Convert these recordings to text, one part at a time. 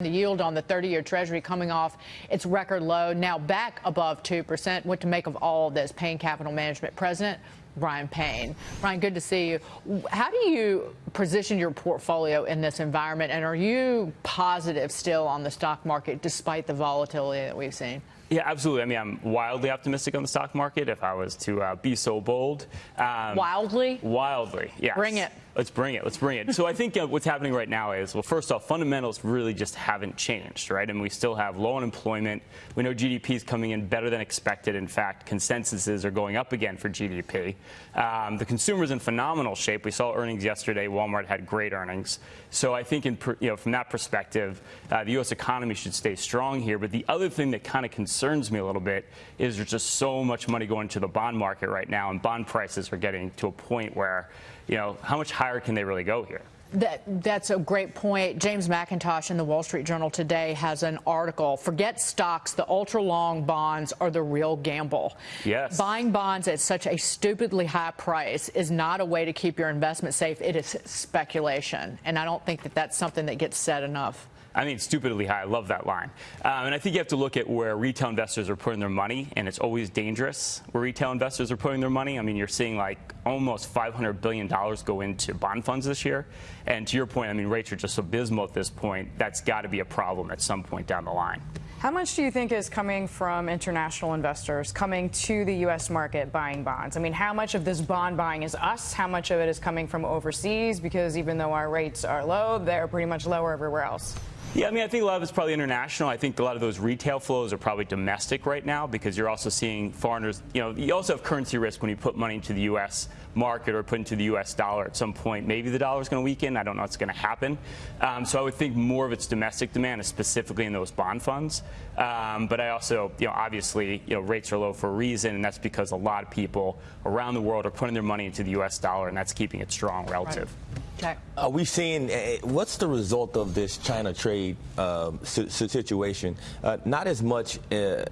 The yield on the 30-year Treasury coming off its record low, now back above 2%. What to make of all this? Payne Capital Management President Ryan Payne. Ryan, good to see you. How do you position your portfolio in this environment, and are you positive still on the stock market despite the volatility that we've seen? Yeah, absolutely. I mean, I'm wildly optimistic on the stock market if I was to uh, be so bold. Um, wildly? Wildly, yes. Bring it. Let's bring it. Let's bring it. so I think uh, what's happening right now is, well, first off, fundamentals really just haven't changed, right? And we still have low unemployment. We know GDP is coming in better than expected. In fact, consensuses are going up again for GDP. Um, the consumer's in phenomenal shape. We saw earnings yesterday. Walmart had great earnings. So I think, in, you know, from that perspective, uh, the U.S. economy should stay strong here. But the other thing that kind of concerns me a little bit is there's just so much money going to the bond market right now, and bond prices are getting to a point where, you know, how much higher can they really go here? That, that's a great point. James Mackintosh in the Wall Street Journal today has an article. Forget stocks, the ultra long bonds are the real gamble. Yes. Buying bonds at such a stupidly high price is not a way to keep your investment safe. It is speculation. And I don't think that that's something that gets said enough. I mean, stupidly high. I love that line. Um, and I think you have to look at where retail investors are putting their money, and it's always dangerous where retail investors are putting their money. I mean, you're seeing like almost $500 billion go into bond funds this year. And to your point, I mean, rates are just abysmal at this point. That's got to be a problem at some point down the line. How much do you think is coming from international investors coming to the U.S. market buying bonds? I mean, how much of this bond buying is us? How much of it is coming from overseas? Because even though our rates are low, they're pretty much lower everywhere else. Yeah, I mean, I think a lot of it's probably international. I think a lot of those retail flows are probably domestic right now because you're also seeing foreigners. You know, you also have currency risk when you put money into the U.S. market or put into the U.S. dollar at some point. Maybe the dollar is going to weaken. I don't know what's going to happen. Um, so I would think more of its domestic demand is specifically in those bond funds. Um, but I also, you know, obviously, you know, rates are low for a reason, and that's because a lot of people around the world are putting their money into the U.S. dollar, and that's keeping it strong relative. Right. Okay. Are we seeing uh, what's the result of this China trade uh, situation? Uh, not as much, uh,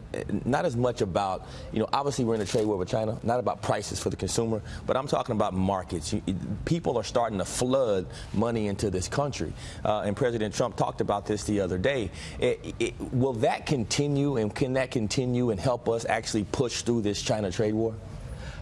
not as much about you know. Obviously, we're in a trade war with China. Not about prices for the consumer, but I'm talking about markets. People are starting to flood money into this country, uh, and President Trump talked about this the other day. It, it, will that continue, and can that continue and help us actually push through this China trade war?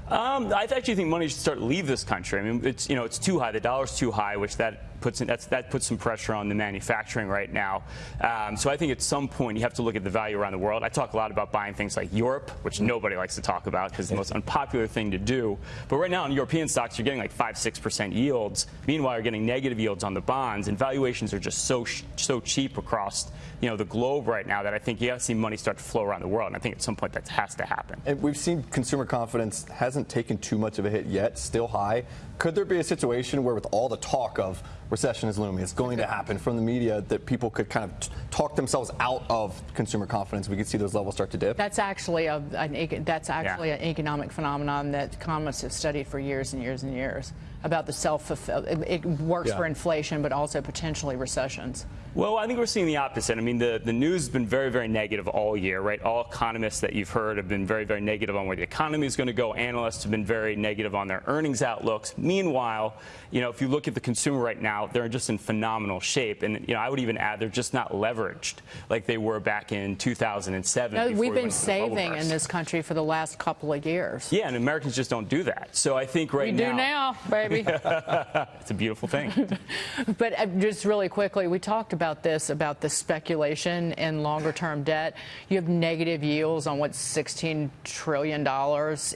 Um, I actually think money should start to leave this country. I mean, it's you know it's too high. The dollar's too high, which that puts in, that puts some pressure on the manufacturing right now. Um, so I think at some point you have to look at the value around the world. I talk a lot about buying things like Europe, which nobody likes to talk about because it's the most unpopular thing to do. But right now in European stocks, you're getting like five, six percent yields. Meanwhile, you're getting negative yields on the bonds, and valuations are just so so cheap across you know the globe right now that I think you have to see money start to flow around the world. And I think at some point that has to happen. And we've seen consumer confidence hasn't taken too much of a hit yet, still high. Could there be a situation where, with all the talk of recession is looming, it's going to happen from the media, that people could kind of talk themselves out of consumer confidence? We could see those levels start to dip. That's actually a an, that's actually yeah. an economic phenomenon that economists have studied for years and years and years about the self it, it works yeah. for inflation, but also potentially recessions. Well, I think we're seeing the opposite. I mean, the, the news has been very, very negative all year, right? All economists that you've heard have been very, very negative on where the economy is going to go. Analysts have been very negative on their earnings outlooks. Meanwhile, you know, if you look at the consumer right now, they're just in phenomenal shape. And, you know, I would even add they're just not leveraged like they were back in 2007. No, we've been saving in this country for the last couple of years. Yeah, and Americans just don't do that. So I think right now. We do now, baby. it's a beautiful thing. but uh, just really quickly, we talked about this, about the speculation in longer term debt. You have negative yields on what's $16 trillion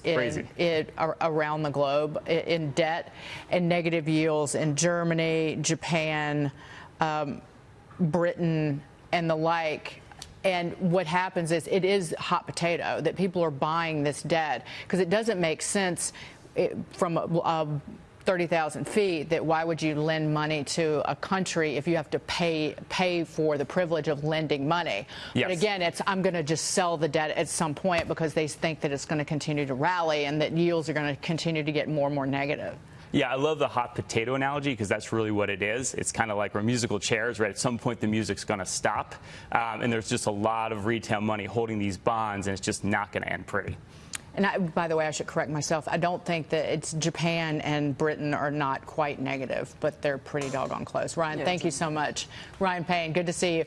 in, in, around the globe in debt, and negative yields in Germany, Japan, um, Britain, and the like. And what happens is it is hot potato that people are buying this debt because it doesn't make sense eh, from a, a 30,000 feet, that why would you lend money to a country if you have to pay pay for the privilege of lending money? Yes. But again, it's I'm going to just sell the debt at some point because they think that it's going to continue to rally and that yields are going to continue to get more and more negative. Yeah, I love the hot potato analogy because that's really what it is. It's kind of like we're musical chairs, right? At some point, the music's going to stop, um, and there's just a lot of retail money holding these bonds, and it's just not going to end pretty. And I, by the way, I should correct myself. I don't think that it's Japan and Britain are not quite negative, but they're pretty doggone close. Ryan, yeah, thank you so much. Ryan Payne, good to see you.